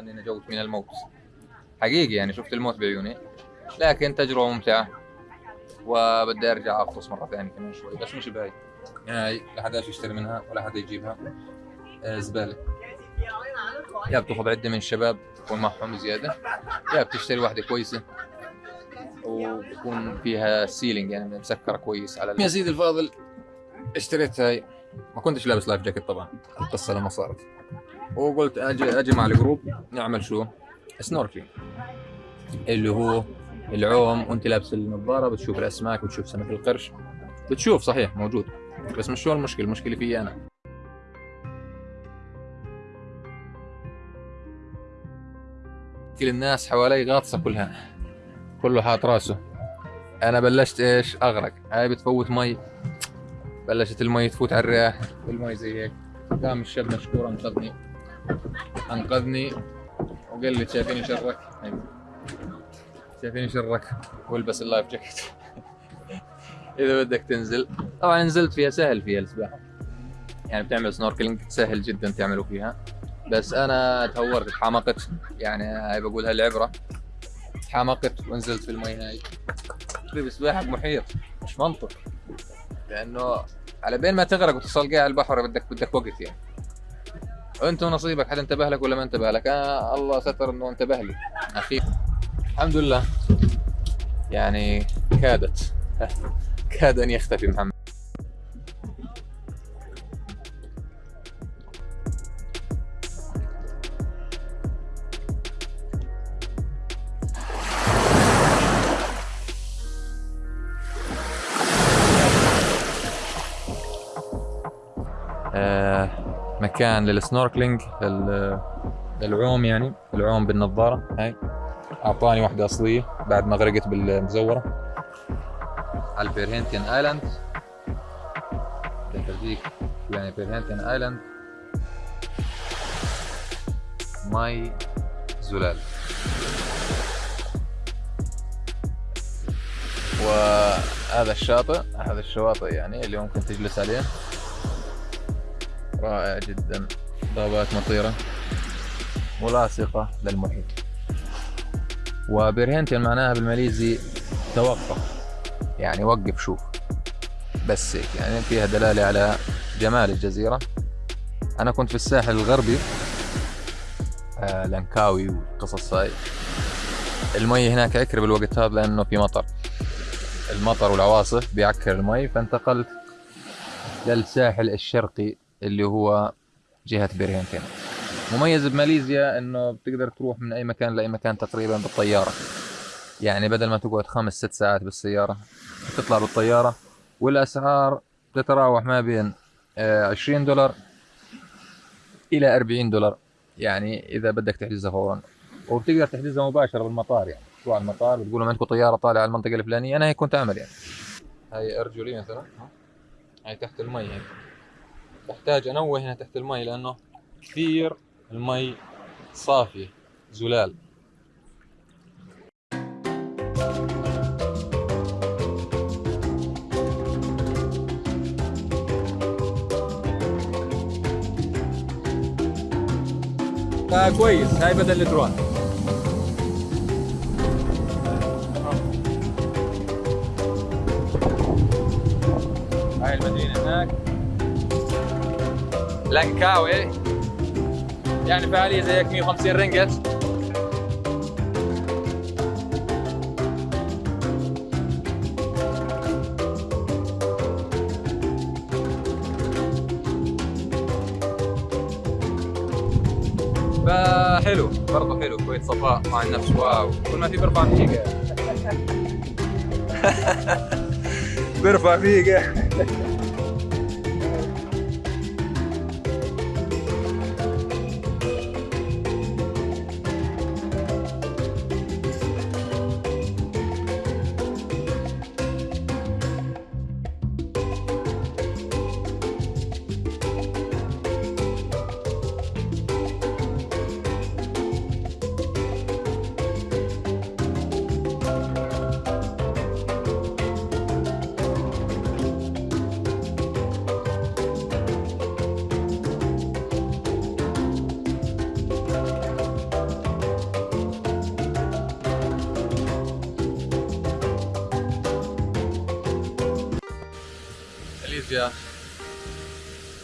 لله أني نجوت من الموت. حقيقي يعني شفت الموت بعيوني لكن تجربة ممتعة وبدي أرجع أغطس مرة ثانية كمان شوي بس مش بهاي يعني لا حدا يشتري منها ولا حدا يجيبها. آه، زبالة. يا بتاخذ عدة من الشباب تكون معهم زيادة. يا بتشتري واحدة كويسة وبكون فيها سيلينج يعني مسكرة كويس على يا سيدي الفاضل اشتريت هاي. ما كنتش لابس life jacket طبعا القصة لما صارت. وقلت أجي أجي مع ال group نعمل شو؟ snorkeling اللي هو العوم وأنت لابس النظارة بتشوف الأسماك بتشوف سمك القرش. بتشوف صحيح موجود. بس مش هو المشكلة؟ المشكلة فيي أنا. كل الناس حوالي غاطسة كلها. كله حاط راسه. أنا بلشت إيش؟ أغرق. هاي بتفوت مي. بلشت المي تفوت على الرياح المي زي هيك. قام الشاب مشكور انقذني أنقذني. وقال لي شايفيني شرك. أيوة. شايفيني شرك. والبس ال life jacket. إذا بدك تنزل. طبعا نزلت فيها سهل فيها السباحة. يعني بتعمل snorkeling سهل جدا تعملوا فيها. بس أنا تهورت تحمقت يعني هاي بقولها العبرة. تحمقت ونزلت في المي هاي. تريد سباحه بمحيط مش منطق. لأنه على بين ما تغرق وتصل قاع البحر بدك بدك وقت يعني. وانت ونصيبك حد انتبه لك ولا ما انتبه لك؟ آه الله ستر إنه انتبه لي. أخي. الحمد لله. يعني كادت. كاد أن يختفي محمد. آه، مكان لل snorkeling لل- للعوم يعني العوم بالنظارة. هاي. أعطاني واحدة أصلية بعد ما غرقت بالمزورة. على ال Perhentian Island تفرجيك يعني Perhentian Island ماي زلال. وهذا الشاطئ هذا الشواطئ يعني اللي ممكن تجلس عليه. رائع جدا. ضبات مطيرة ملاصقة للمحيط. وبيرهنتين معناها بالماليزي توقف. يعني وقف شوف. بس هيك يعني فيها دلالة على جمال الجزيرة. أنا كنت في الساحل الغربي آه لانكاوي والقصص هاي. المي هناك عكر بالوقت هذا لأنه في مطر. المطر والعواصف بيعكر المي فانتقلت للساحل الشرقي. اللي هو جهة بيرهنتين مميز بماليزيا إنه بتقدر تروح من أي مكان لأي مكان تقريبا بالطيارة. يعني بدل ما تقعد خمس ست ساعات بالسيارة تطلع بالطيارة والأسعار تتراوح ما بين آه، 20 دولار إلى 40 دولار. يعني إذا بدك تحجزها فورا. وبتقدر تحجزها مباشرة بالمطار يعني. تروح على المطار بتقول لهم عندكم طيارة طالعة على المنطقة الفلانية أنا هيك كنت أعمل يعني. هاي أرجلي مثلا ها؟ هاي تحت المي هيك بحتاج أنوه هنا تحت المي لأنه كثير المي صافية زلال. فكويس هاي بدل الدرون. هاي المدينة هناك. لانكاوي يعني فعالية زي هيك 150 رينجت فحلو برضه حلو شوية صفاء مع النفس واو. كل ما في بيرفع فيك. بيرفع فيك.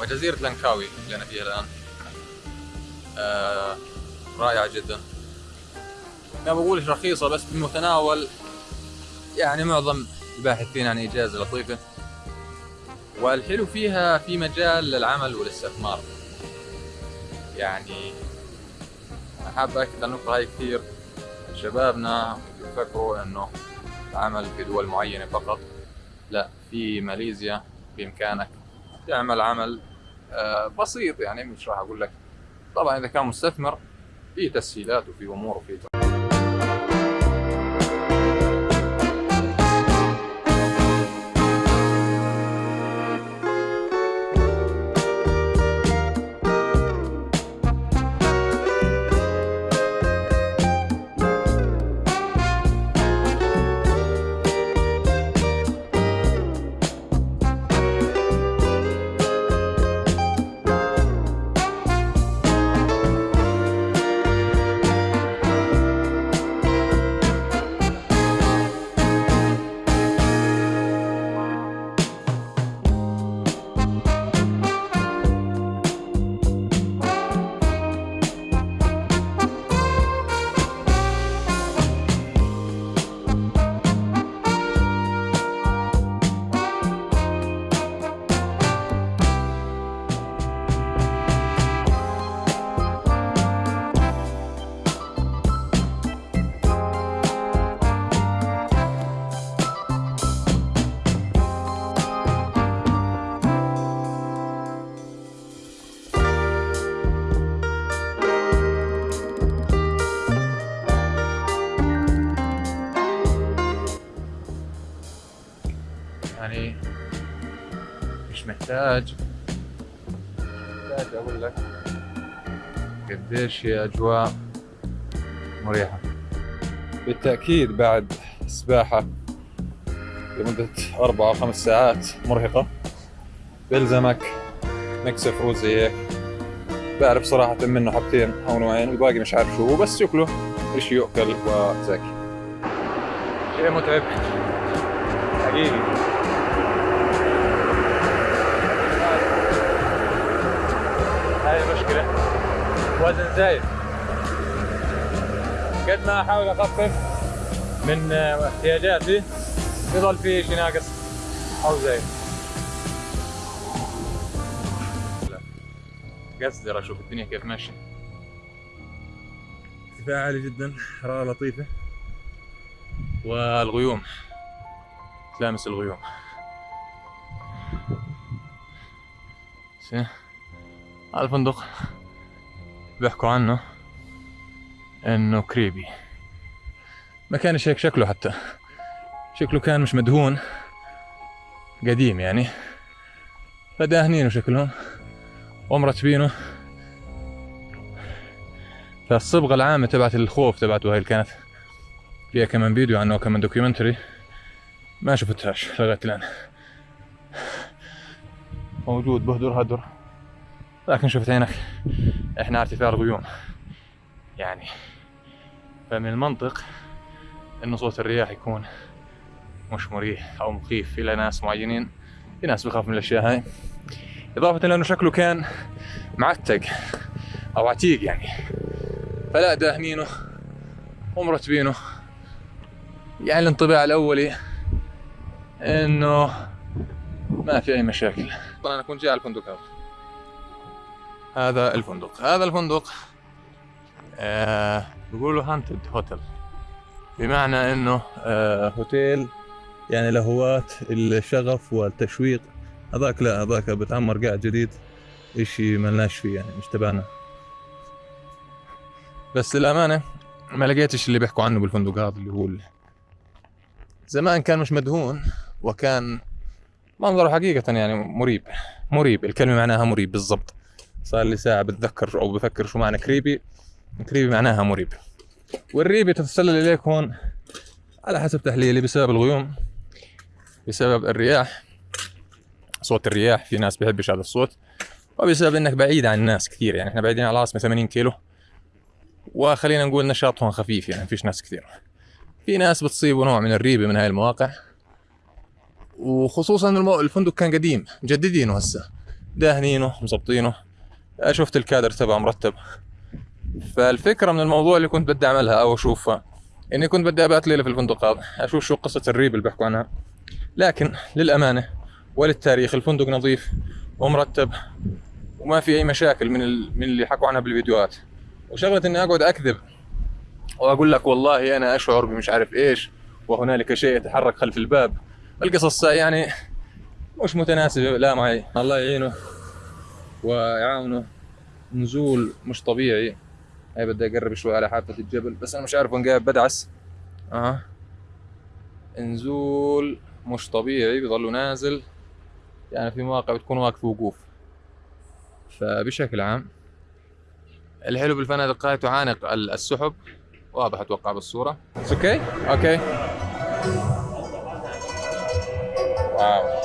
وجزيرة لانكاوي اللي أنا فيها الآن. آه رائعة جدا. ما بقولش رخيصة بس بمتناول يعني معظم الباحثين عن إجازة لطيفة. والحلو فيها في مجال للعمل والاستثمار. يعني حاب أكد النقطة هاي كثير. شبابنا يفكروا إنه العمل في دول معينة فقط. لا في ماليزيا بإمكانك تعمل عمل آه، بسيط يعني مش راح أقول لك. طبعا إذا كان مستثمر في تسهيلات وفي أمور وفي محتاج أقول لك قديش هي أجواء مريحة؟ بالتأكيد بعد سباحة لمدة أربع أو خمس ساعات مرهقة. بيلزمك mix fruit زي هيك. بعرف صراحة منه حبتين أو نوعين والباقي مش عارف شو هو بس شكله إشي يؤكل وزاكي شيء متعب. حقيقي. زايد قد ما أحاول أخفف من احتياجاتي بيضل في شيء ناقص. أو زايد قصدر أشوف الدنيا كيف ماشية. ارتفاع عالي جدا حرارة لطيفة. والغيوم. تلامس الغيوم. هذا الفندق بيحكوا عنه إنه كريبي ما كانش هيك شكله حتى. شكله كان مش مدهون. قديم يعني. فداهنينه شكلهم. ومرتبينه فالصبغة العامة تبعت الخوف تبعته هاي اللي كانت فيها كمان فيديو عنه كمان دوكيومنتري ما شفتهاش لغاية الآن. موجود بهدر هدر. لكن شفت هناك إحنا ارتفاع الغيوم يعني فمن المنطق إنه صوت الرياح يكون مش مريح أو مخيف. إلى ناس معينين في ناس بخاف من الأشياء هاي. إضافة لأنه شكله كان معتق أو عتيق يعني. فلا داهنينه ومرتبينه يعني الانطباع الأولي إنه ما في أي مشاكل. طبعا أنا كنت جاي على الفندق هذا. هذا الفندق. هذا الفندق آه بيقولوا هانتد هوتيل بمعنى إنه آه هوتيل يعني لهواة الشغف والتشويق. هذاك لا هذاك بتعمر قاعد جديد إشي ملناش فيه يعني مش تبعنا. بس للأمانة ما لقيتش اللي بيحكوا عنه بالفندق هذا اللي هو زمان كان مش مدهون وكان منظره حقيقة يعني مريب. مريب الكلمة معناها مريب بالضبط. صار لي ساعة بتذكر أو بفكر شو معنى كريبي. كريبي معناها مريب. والريبي تتسلل إليك هون على حسب تحليلي بسبب الغيوم بسبب الرياح صوت الرياح في ناس بيحبش هذا الصوت وبسبب إنك بعيد عن الناس كثير يعني إحنا بعيدين على العاصمة 80 كيلو وخلينا نقول نشاط هون خفيف يعني فيش ناس كثير. في ناس بتصيبوا نوع من الريبة من هاي المواقع وخصوصا. الفندق كان قديم مجددينه هسه داهنينه مظبطينه. شفت الكادر تبعه مرتب. فالفكرة من الموضوع اللي كنت بدي أعملها أو اشوفها إني كنت بدي ابات ليلة في الفندق هذا أشوف شو قصة الريب اللي بيحكوا عنها. لكن للأمانة وللتاريخ الفندق نظيف ومرتب وما في أي مشاكل من. من اللي حكوا عنها بالفيديوهات. وشغلة إني أقعد أكذب وأقول لك والله أنا أشعر بمش عارف إيش وهنالك شيء يتحرك خلف الباب. القصص يعني مش متناسبة لا معي. الله يعينه. ويعاونه نزول مش طبيعي. هاي بدي اقرب شوي على حافة الجبل بس أنا مش عارف وين قاعد بدعس. آه نزول مش طبيعي بضلوا نازل. يعني في مواقع بتكون واقف وقوف. فبشكل عام الحلو بالفنادق هاي تعانق السحب. واضح أتوقع بالصورة. أوكي أوكي واو.